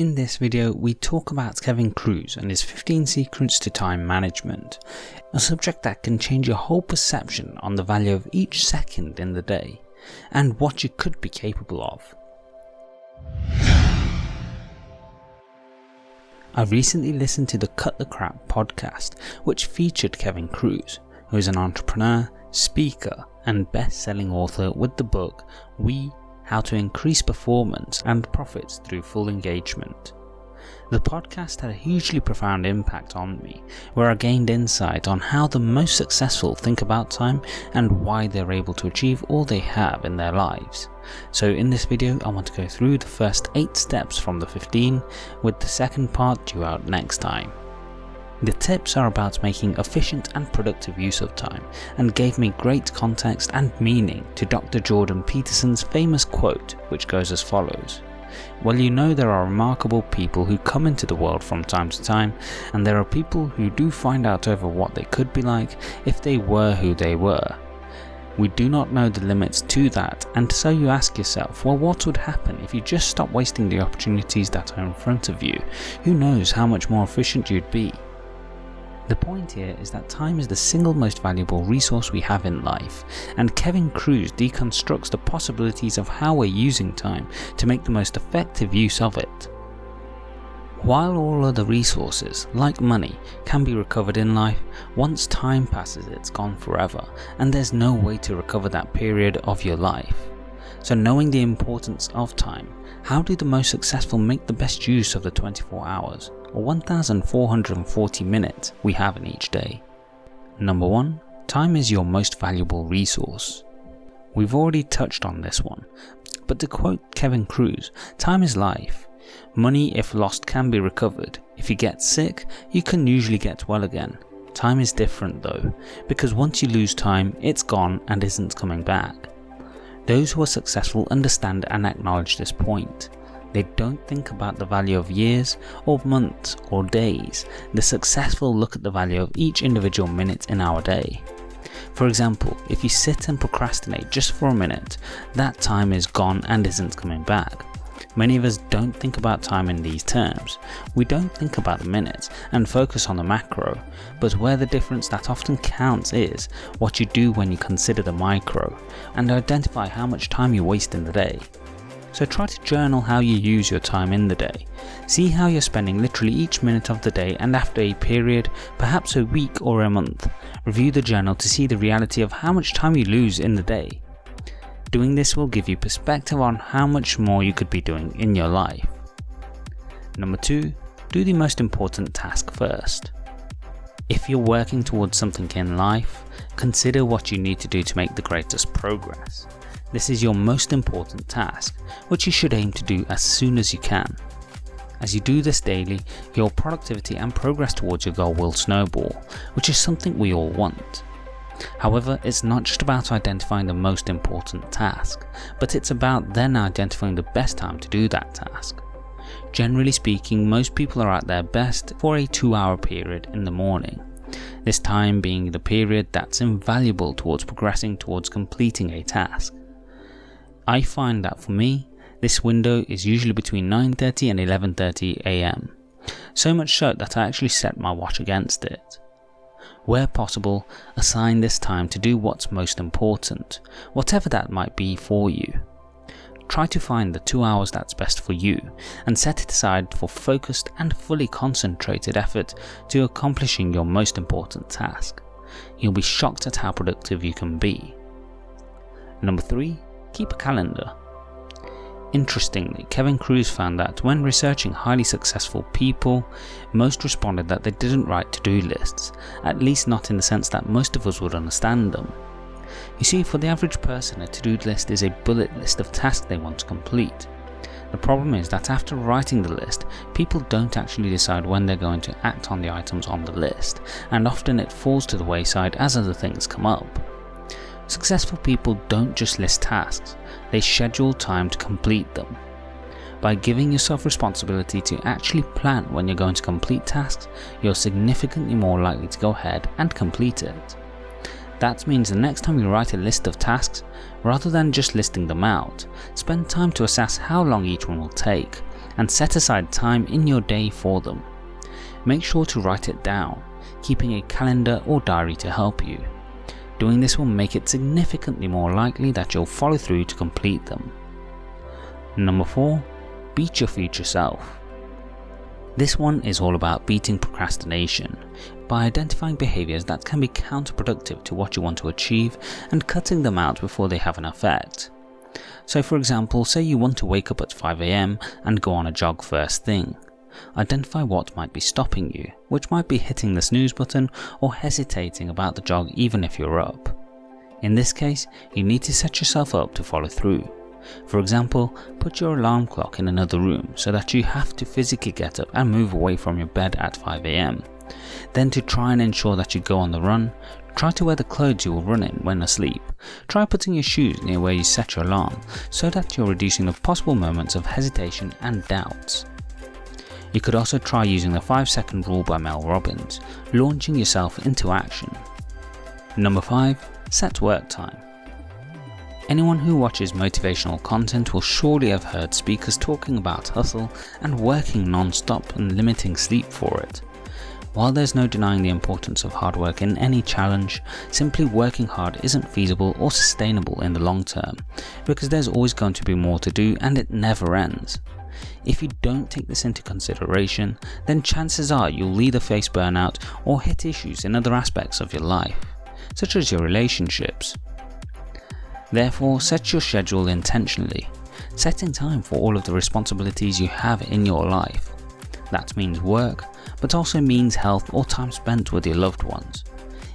In this video, we talk about Kevin Kruse and his 15 secrets to time management, a subject that can change your whole perception on the value of each second in the day, and what you could be capable of. I recently listened to the Cut the Crap podcast, which featured Kevin Kruse, who is an entrepreneur, speaker, and best-selling author with the book We how to increase performance and profits through full engagement. The podcast had a hugely profound impact on me, where I gained insight on how the most successful think about time and why they're able to achieve all they have in their lives. So in this video I want to go through the first 8 steps from the 15, with the second part due out next time. The tips are about making efficient and productive use of time and gave me great context and meaning to Dr. Jordan Peterson's famous quote which goes as follows. Well you know there are remarkable people who come into the world from time to time and there are people who do find out over what they could be like if they were who they were. We do not know the limits to that and so you ask yourself well what would happen if you just stop wasting the opportunities that are in front of you, who knows how much more efficient you'd be. The point here is that time is the single most valuable resource we have in life, and Kevin Kruse deconstructs the possibilities of how we're using time to make the most effective use of it. While all other resources, like money, can be recovered in life, once time passes it's gone forever, and there's no way to recover that period of your life. So knowing the importance of time, how do the most successful make the best use of the 24 hours? or 1440 minutes we have in each day. Number 1. Time is your most valuable resource. We've already touched on this one, but to quote Kevin Kruse, time is life. Money if lost can be recovered, if you get sick you can usually get well again. Time is different though, because once you lose time it's gone and isn't coming back. Those who are successful understand and acknowledge this point. They don't think about the value of years or months or days, the successful look at the value of each individual minute in our day. For example, if you sit and procrastinate just for a minute, that time is gone and isn't coming back. Many of us don't think about time in these terms. We don't think about the minutes and focus on the macro, but where the difference that often counts is what you do when you consider the micro and identify how much time you waste in the day. So try to journal how you use your time in the day. See how you're spending literally each minute of the day and after a period, perhaps a week or a month, review the journal to see the reality of how much time you lose in the day. Doing this will give you perspective on how much more you could be doing in your life. Number 2. Do the most important task first. If you're working towards something in life, consider what you need to do to make the greatest progress. This is your most important task, which you should aim to do as soon as you can. As you do this daily, your productivity and progress towards your goal will snowball, which is something we all want. However, it's not just about identifying the most important task, but it's about then identifying the best time to do that task. Generally speaking, most people are at their best for a 2 hour period in the morning, this time being the period that's invaluable towards progressing towards completing a task. I find that for me, this window is usually between 9.30 and 11.30 am, so much so that I actually set my watch against it. Where possible, assign this time to do what's most important, whatever that might be for you. Try to find the 2 hours that's best for you and set it aside for focused and fully concentrated effort to accomplishing your most important task. You'll be shocked at how productive you can be. Number 3 keep a calendar. Interestingly, Kevin Kruse found that when researching highly successful people, most responded that they didn't write to-do lists, at least not in the sense that most of us would understand them. You see, for the average person, a to-do list is a bullet list of tasks they want to complete. The problem is that after writing the list, people don't actually decide when they're going to act on the items on the list, and often it falls to the wayside as other things come up. Successful people don't just list tasks, they schedule time to complete them. By giving yourself responsibility to actually plan when you're going to complete tasks, you're significantly more likely to go ahead and complete it. That means the next time you write a list of tasks, rather than just listing them out, spend time to assess how long each one will take, and set aside time in your day for them. Make sure to write it down, keeping a calendar or diary to help you. Doing this will make it significantly more likely that you'll follow through to complete them. Number 4. Beat your future self. This one is all about beating procrastination by identifying behaviours that can be counterproductive to what you want to achieve and cutting them out before they have an effect. So for example, say you want to wake up at 5am and go on a jog first thing. Identify what might be stopping you, which might be hitting the snooze button or hesitating about the jog even if you're up. In this case, you need to set yourself up to follow through. For example, put your alarm clock in another room so that you have to physically get up and move away from your bed at 5am. Then to try and ensure that you go on the run, try to wear the clothes you will run in when asleep. Try putting your shoes near where you set your alarm so that you're reducing the possible moments of hesitation and doubts. You could also try using the 5 second rule by Mel Robbins, launching yourself into action. Number 5. Set work time. Anyone who watches motivational content will surely have heard speakers talking about hustle and working non-stop and limiting sleep for it. While there's no denying the importance of hard work in any challenge, simply working hard isn't feasible or sustainable in the long term, because there's always going to be more to do and it never ends. If you don't take this into consideration, then chances are you'll either face burnout or hit issues in other aspects of your life, such as your relationships. Therefore, set your schedule intentionally, setting time for all of the responsibilities you have in your life. That means work, but also means health or time spent with your loved ones.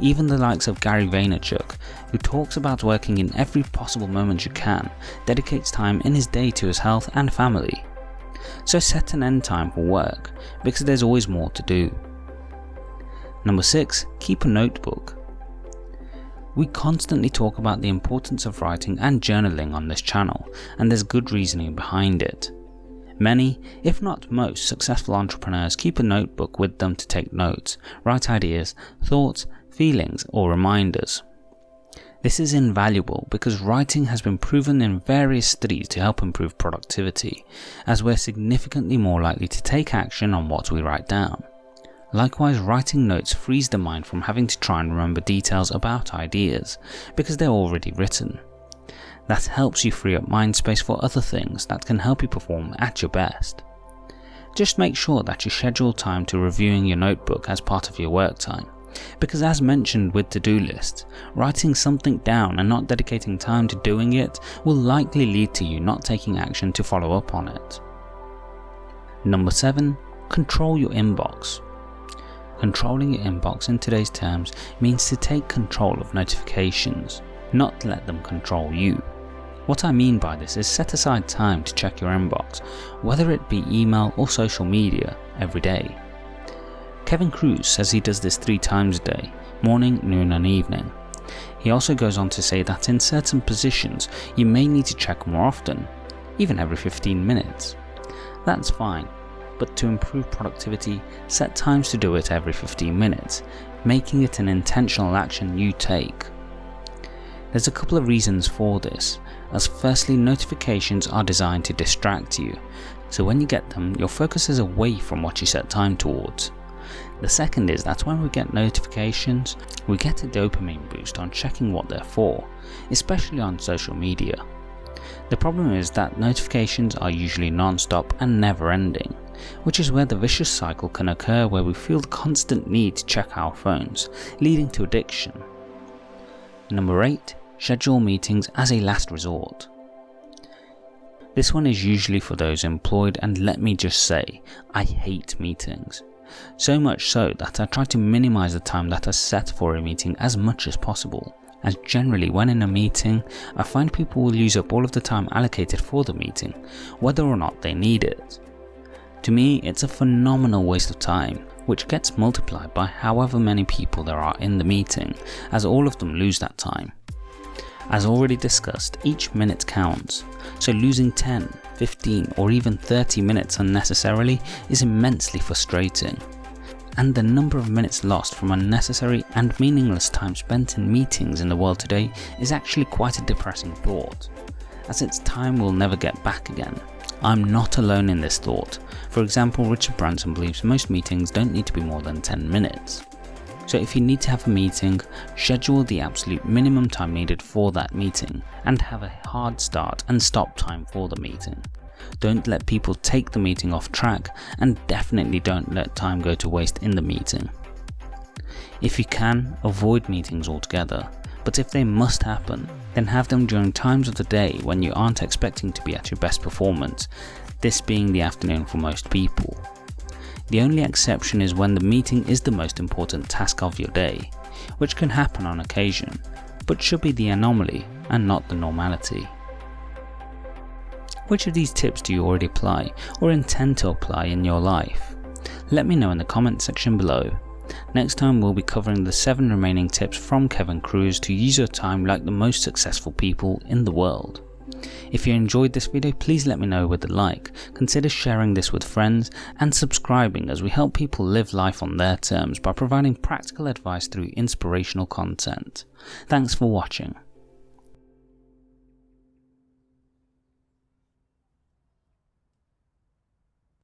Even the likes of Gary Vaynerchuk, who talks about working in every possible moment you can, dedicates time in his day to his health and family. So set an end time for work, because there's always more to do. Number 6. Keep a notebook. We constantly talk about the importance of writing and journaling on this channel, and there's good reasoning behind it. Many, if not most, successful entrepreneurs keep a notebook with them to take notes, write ideas, thoughts, feelings or reminders. This is invaluable because writing has been proven in various studies to help improve productivity, as we're significantly more likely to take action on what we write down. Likewise, writing notes frees the mind from having to try and remember details about ideas, because they're already written. That helps you free up mind space for other things that can help you perform at your best. Just make sure that you schedule time to reviewing your notebook as part of your work time, because as mentioned with to-do lists, writing something down and not dedicating time to doing it will likely lead to you not taking action to follow up on it. Number 7. Control your inbox. Controlling your inbox in today's terms means to take control of notifications, not let them control you. What I mean by this is set aside time to check your inbox, whether it be email or social media, every day. Kevin Kruse says he does this three times a day, morning, noon and evening. He also goes on to say that in certain positions you may need to check more often, even every 15 minutes. That's fine, but to improve productivity, set times to do it every 15 minutes, making it an intentional action you take. There's a couple of reasons for this, as firstly notifications are designed to distract you, so when you get them your focus is away from what you set time towards. The second is that when we get notifications, we get a dopamine boost on checking what they're for, especially on social media. The problem is that notifications are usually non-stop and never ending, which is where the vicious cycle can occur where we feel the constant need to check our phones, leading to addiction. Number 8. Schedule meetings as a last resort. This one is usually for those employed and let me just say, I hate meetings. So much so that I try to minimize the time that I set for a meeting as much as possible as generally when in a meeting, I find people will use up all of the time allocated for the meeting, whether or not they need it. To me, it's a phenomenal waste of time, which gets multiplied by however many people there are in the meeting, as all of them lose that time. As already discussed, each minute counts, so losing 10, 15 or even 30 minutes unnecessarily is immensely frustrating and the number of minutes lost from unnecessary and meaningless time spent in meetings in the world today is actually quite a depressing thought, as its time will never get back again, I'm not alone in this thought. For example, Richard Branson believes most meetings don't need to be more than 10 minutes. So if you need to have a meeting, schedule the absolute minimum time needed for that meeting and have a hard start and stop time for the meeting. Don't let people take the meeting off track and definitely don't let time go to waste in the meeting. If you can, avoid meetings altogether, but if they must happen, then have them during times of the day when you aren't expecting to be at your best performance, this being the afternoon for most people. The only exception is when the meeting is the most important task of your day, which can happen on occasion, but should be the anomaly and not the normality. Which of these tips do you already apply or intend to apply in your life? Let me know in the comment section below. Next time we'll be covering the 7 remaining tips from Kevin Kruse to use your time like the most successful people in the world. If you enjoyed this video please let me know with a like, consider sharing this with friends and subscribing as we help people live life on their terms by providing practical advice through inspirational content. Thanks for watching.